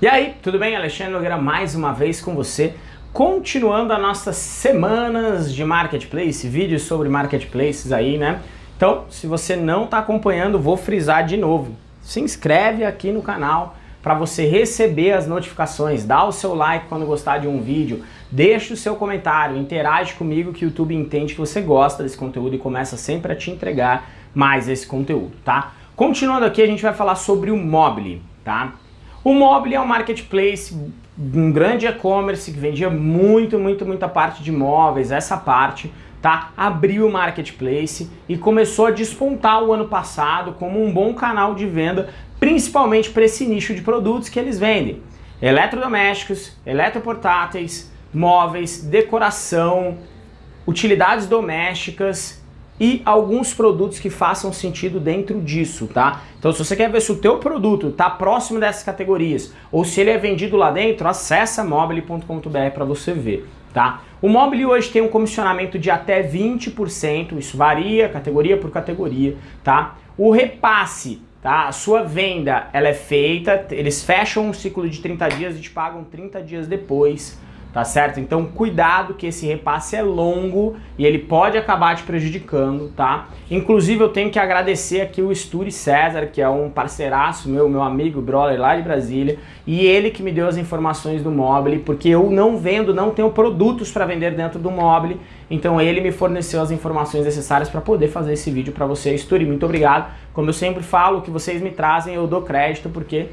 E aí, tudo bem? Alexandre Nogueira mais uma vez com você, continuando as nossas semanas de Marketplace, vídeos sobre Marketplaces aí, né? Então, se você não está acompanhando, vou frisar de novo. Se inscreve aqui no canal para você receber as notificações, dá o seu like quando gostar de um vídeo, deixa o seu comentário, interage comigo que o YouTube entende que você gosta desse conteúdo e começa sempre a te entregar mais esse conteúdo, tá? Continuando aqui, a gente vai falar sobre o Mobile, tá? O Mobile é um marketplace, um grande e-commerce que vendia muito, muito, muita parte de imóveis, essa parte, tá? Abriu o marketplace e começou a despontar o ano passado como um bom canal de venda, principalmente para esse nicho de produtos que eles vendem. Eletrodomésticos, eletroportáteis, móveis, decoração, utilidades domésticas e alguns produtos que façam sentido dentro disso, tá? Então se você quer ver se o teu produto está próximo dessas categorias ou se ele é vendido lá dentro, acessa mobile.com.br para você ver, tá? O Mobile hoje tem um comissionamento de até 20%, isso varia categoria por categoria, tá? O repasse, tá? A sua venda, ela é feita, eles fecham um ciclo de 30 dias e te pagam 30 dias depois, tá certo? Então cuidado que esse repasse é longo e ele pode acabar te prejudicando, tá? Inclusive eu tenho que agradecer aqui o Sturi César, que é um parceiraço meu, meu amigo, brother lá de Brasília, e ele que me deu as informações do Mobile, porque eu não vendo, não tenho produtos para vender dentro do Mobile, então ele me forneceu as informações necessárias para poder fazer esse vídeo para você. Sturi, muito obrigado. Como eu sempre falo, o que vocês me trazem eu dou crédito, porque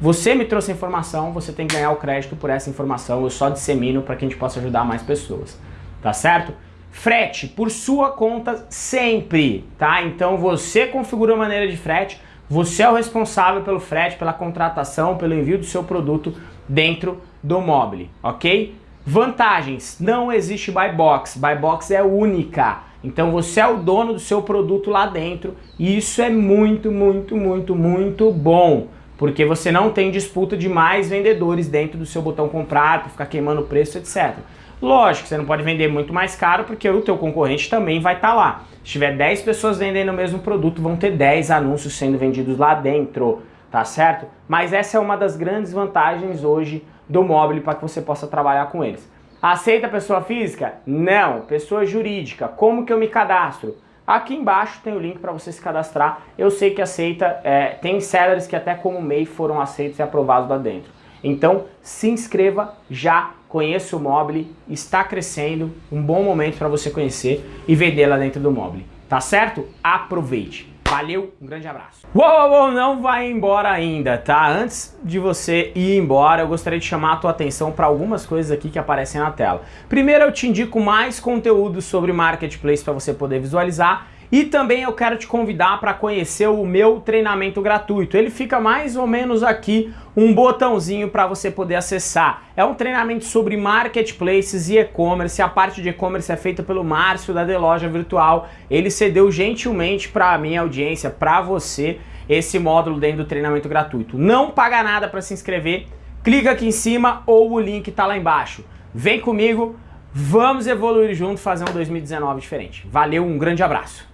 você me trouxe informação, você tem que ganhar o crédito por essa informação, eu só dissemino para que a gente possa ajudar mais pessoas, tá certo? Frete por sua conta sempre, tá? Então você configura a maneira de frete, você é o responsável pelo frete, pela contratação, pelo envio do seu produto dentro do mobile, ok? Vantagens, não existe buy box, buy box é única, então você é o dono do seu produto lá dentro e isso é muito, muito, muito, muito bom porque você não tem disputa de mais vendedores dentro do seu botão comprar para ficar queimando o preço, etc. Lógico, você não pode vender muito mais caro porque o teu concorrente também vai estar tá lá. Se tiver 10 pessoas vendendo o mesmo produto, vão ter 10 anúncios sendo vendidos lá dentro, tá certo? Mas essa é uma das grandes vantagens hoje do mobile para que você possa trabalhar com eles. Aceita pessoa física? Não. Pessoa jurídica. Como que eu me cadastro? Aqui embaixo tem o link para você se cadastrar. Eu sei que aceita, é, tem sellers que até como MEI foram aceitos e aprovados lá dentro. Então se inscreva já, conheça o Mobile, está crescendo, um bom momento para você conhecer e vender lá dentro do Mobile. Tá certo? Aproveite! Valeu, um grande abraço. Uou, uou, não vai embora ainda, tá? Antes de você ir embora, eu gostaria de chamar a tua atenção para algumas coisas aqui que aparecem na tela. Primeiro, eu te indico mais conteúdo sobre Marketplace para você poder visualizar e também eu quero te convidar para conhecer o meu treinamento gratuito. Ele fica mais ou menos aqui um botãozinho para você poder acessar. É um treinamento sobre marketplaces e e-commerce. A parte de e-commerce é feita pelo Márcio da The Loja Virtual. Ele cedeu gentilmente para a minha audiência, para você, esse módulo dentro do treinamento gratuito. Não paga nada para se inscrever. Clica aqui em cima ou o link está lá embaixo. Vem comigo, vamos evoluir junto, fazer um 2019 diferente. Valeu, um grande abraço.